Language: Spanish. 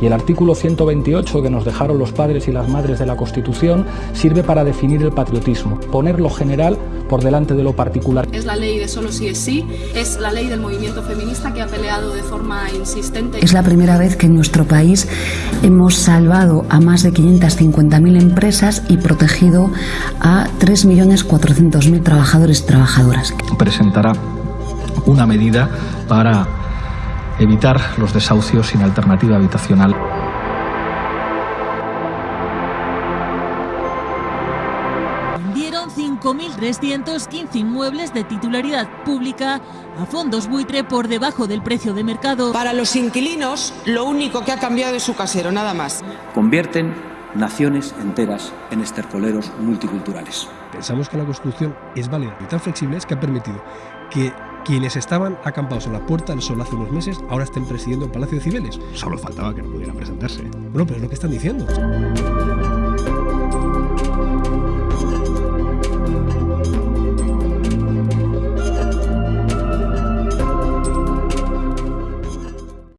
Y el artículo 128 que nos dejaron los padres y las madres de la Constitución sirve para definir el patriotismo, poner lo general por delante de lo particular. Es la ley de solo sí es sí, es la ley del movimiento feminista que ha peleado de forma insistente. Es la primera vez que en nuestro país hemos salvado a más de 550.000 empresas y protegido a 3.400.000 trabajadores y trabajadoras. Presentará una medida para evitar los desahucios sin alternativa habitacional. Vendieron 5.315 inmuebles de titularidad pública a fondos buitre por debajo del precio de mercado. Para los inquilinos, lo único que ha cambiado es su casero, nada más. Convierten naciones enteras en estercoleros multiculturales. Pensamos que la Constitución es válida y tan flexible es que ha permitido que quienes estaban acampados en la Puerta del Sol hace unos meses ahora estén presidiendo el Palacio de Cibeles. Solo faltaba que no pudieran presentarse. Bueno, pero es lo que están diciendo.